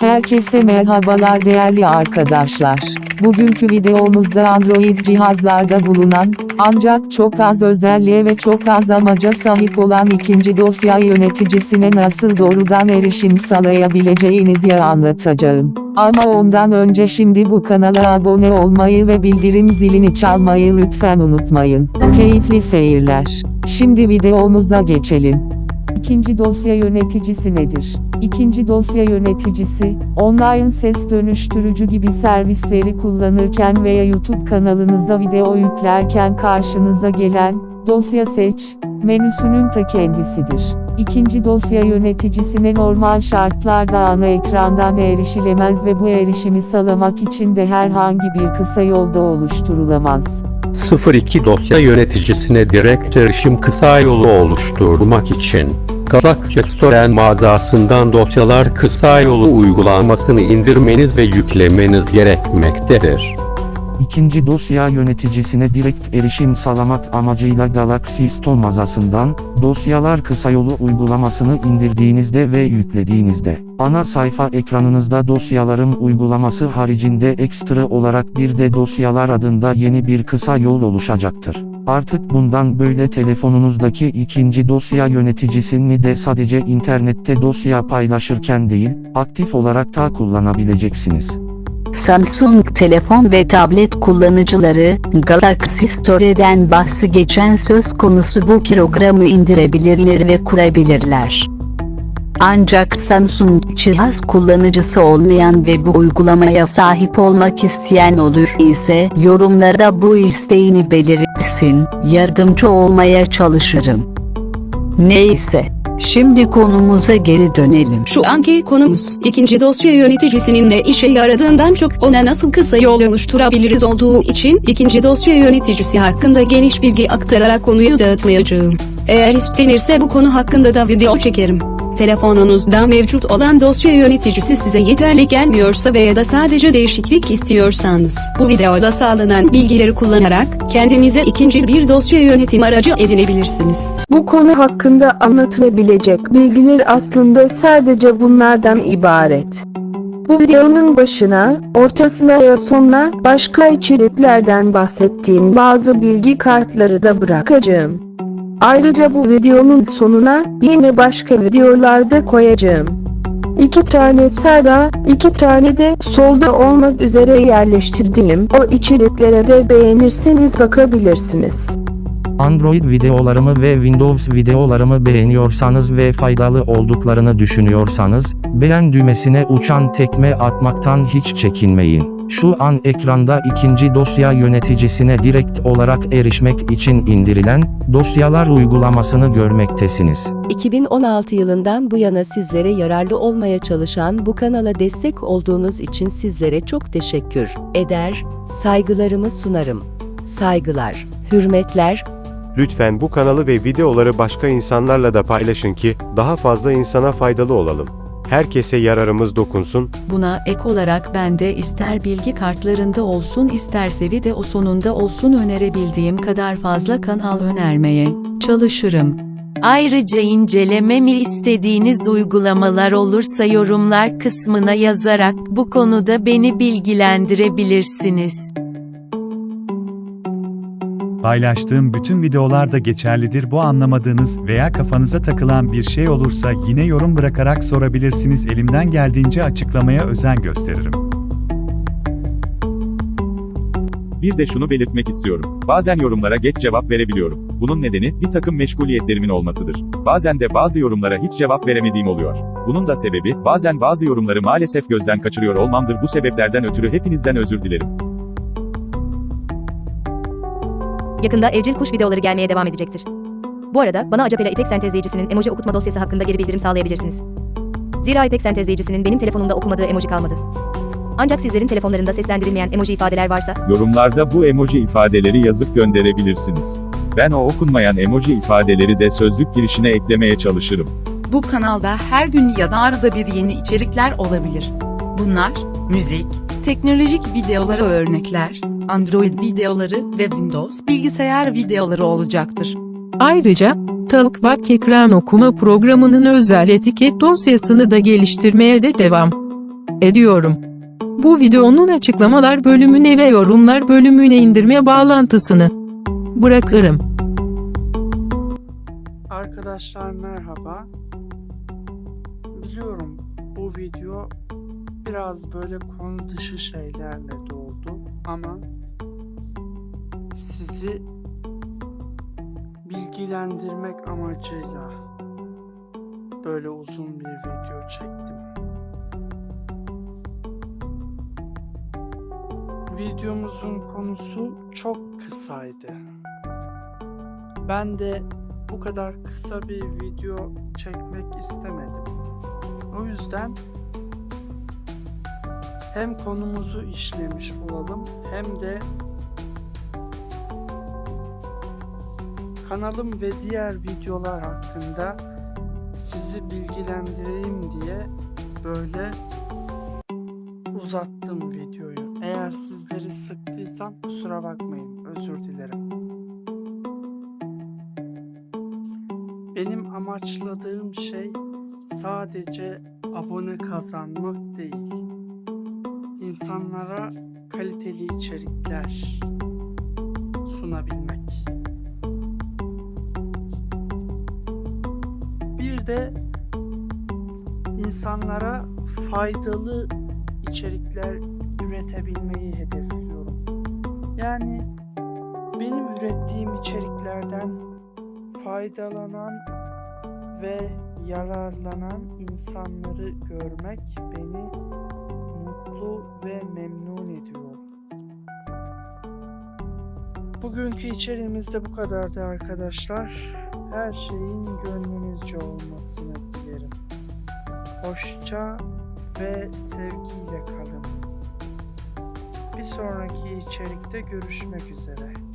Herkese merhabalar değerli arkadaşlar. Bugünkü videomuzda Android cihazlarda bulunan, ancak çok az özelliğe ve çok az amaca sahip olan ikinci dosya yöneticisine nasıl doğrudan erişim sağlayabileceğinizi anlatacağım. Ama ondan önce şimdi bu kanala abone olmayı ve bildirim zilini çalmayı lütfen unutmayın. Keyifli seyirler. Şimdi videomuza geçelim. İkinci dosya yöneticisi nedir? İkinci dosya yöneticisi, online ses dönüştürücü gibi servisleri kullanırken veya YouTube kanalınıza video yüklerken karşınıza gelen, dosya seç, menüsünün ta kendisidir. İkinci dosya yöneticisine normal şartlarda ana ekrandan erişilemez ve bu erişimi sağlamak için de herhangi bir kısa yolda oluşturulamaz. 02 dosya yöneticisine direkt erişim kısa yolu oluşturmak için Galaxy Store mağazasından dosyalar kısa yolu uygulamasını indirmeniz ve yüklemeniz gerekmektedir. İkinci dosya yöneticisine direkt erişim sağlamak amacıyla Galaxy Store mağazasından, dosyalar kısa yolu uygulamasını indirdiğinizde ve yüklediğinizde, ana sayfa ekranınızda dosyaların uygulaması haricinde ekstra olarak bir de dosyalar adında yeni bir kısa yol oluşacaktır. Artık bundan böyle telefonunuzdaki ikinci dosya yöneticisini de sadece internette dosya paylaşırken değil, aktif olarak da kullanabileceksiniz. Samsung telefon ve tablet kullanıcıları, Galaxy Store'den bahsi geçen söz konusu bu programı indirebilirler ve kurabilirler. Ancak Samsung cihaz kullanıcısı olmayan ve bu uygulamaya sahip olmak isteyen olur ise yorumlarda bu isteğini belirtsin, yardımcı olmaya çalışırım. Neyse, şimdi konumuza geri dönelim. Şu anki konumuz, ikinci dosya yöneticisinin ne işe yaradığından çok ona nasıl kısa yol oluşturabiliriz olduğu için ikinci dosya yöneticisi hakkında geniş bilgi aktararak konuyu dağıtmayacağım. Eğer istenirse bu konu hakkında da video çekerim. Telefonunuzda mevcut olan dosya yöneticisi size yeterli gelmiyorsa veya da sadece değişiklik istiyorsanız, bu videoda sağlanan bilgileri kullanarak kendinize ikinci bir dosya yönetim aracı edinebilirsiniz. Bu konu hakkında anlatılabilecek bilgiler aslında sadece bunlardan ibaret. Bu videonun başına, ortasına ve sonuna başka içeriklerden bahsettiğim bazı bilgi kartları da bırakacağım. Ayrıca bu videonun sonuna yine başka videolarda koyacağım. İki tane sağda, iki tane de solda olmak üzere yerleştirdiğim o içeriklere de beğenirseniz bakabilirsiniz. Android videolarımı ve Windows videolarımı beğeniyorsanız ve faydalı olduklarını düşünüyorsanız, beğen düğmesine uçan tekme atmaktan hiç çekinmeyin. Şu an ekranda ikinci dosya yöneticisine direkt olarak erişmek için indirilen, dosyalar uygulamasını görmektesiniz. 2016 yılından bu yana sizlere yararlı olmaya çalışan bu kanala destek olduğunuz için sizlere çok teşekkür eder, saygılarımı sunarım. Saygılar, hürmetler, Lütfen bu kanalı ve videoları başka insanlarla da paylaşın ki daha fazla insana faydalı olalım. Herkese yararımız dokunsun. Buna ek olarak ben de ister bilgi kartlarında olsun isterse video sonunda olsun önerebildiğim kadar fazla kanal önermeye çalışırım. Ayrıca incelememi istediğiniz uygulamalar olursa yorumlar kısmına yazarak bu konuda beni bilgilendirebilirsiniz. Paylaştığım bütün videolar da geçerlidir. Bu anlamadığınız veya kafanıza takılan bir şey olursa yine yorum bırakarak sorabilirsiniz. Elimden geldiğince açıklamaya özen gösteririm. Bir de şunu belirtmek istiyorum. Bazen yorumlara geç cevap verebiliyorum. Bunun nedeni, bir takım meşguliyetlerimin olmasıdır. Bazen de bazı yorumlara hiç cevap veremediğim oluyor. Bunun da sebebi, bazen bazı yorumları maalesef gözden kaçırıyor olmamdır. Bu sebeplerden ötürü hepinizden özür dilerim. Yakında evcil kuş videoları gelmeye devam edecektir. Bu arada bana Acapela İpek sentezleyicisinin emoji okutma dosyası hakkında geri bildirim sağlayabilirsiniz. Zira İpek sentezleyicisinin benim telefonumda okumadığı emoji kalmadı. Ancak sizlerin telefonlarında seslendirilmeyen emoji ifadeler varsa, Yorumlarda bu emoji ifadeleri yazıp gönderebilirsiniz. Ben o okunmayan emoji ifadeleri de sözlük girişine eklemeye çalışırım. Bu kanalda her gün ya da arada bir yeni içerikler olabilir. Bunlar, müzik, teknolojik videoları örnekler, Android videoları ve Windows bilgisayar videoları olacaktır. Ayrıca, Talkback ekran okuma programının özel etiket dosyasını da geliştirmeye de devam. ediyorum. Bu videonun açıklamalar bölümüne ve yorumlar bölümüne indirme bağlantısını bırakırım. Arkadaşlar merhaba. Biliyorum bu video biraz böyle konu dışı şeylerle doldu ama sizi bilgilendirmek amacıyla böyle uzun bir video çektim. Videomuzun konusu çok kısaydı. Ben de bu kadar kısa bir video çekmek istemedim. O yüzden hem konumuzu işlemiş olalım hem de kanalım ve diğer videolar hakkında sizi bilgilendireyim diye böyle uzattım videoyu. Eğer sizleri sıktıysam kusura bakmayın. Özür dilerim. Benim amaçladığım şey sadece abone kazanmak değil. İnsanlara kaliteli içerikler sunabilmek. De insanlara faydalı içerikler üretebilmeyi hedefliyorum. Yani benim ürettiğim içeriklerden faydalanan ve yararlanan insanları görmek beni mutlu ve memnun ediyor. Bugünkü içeriğimiz de bu kadardı arkadaşlar. Her şeyin gönlünüzce olmasını dilerim. Hoşça ve sevgiyle kalın. Bir sonraki içerikte görüşmek üzere.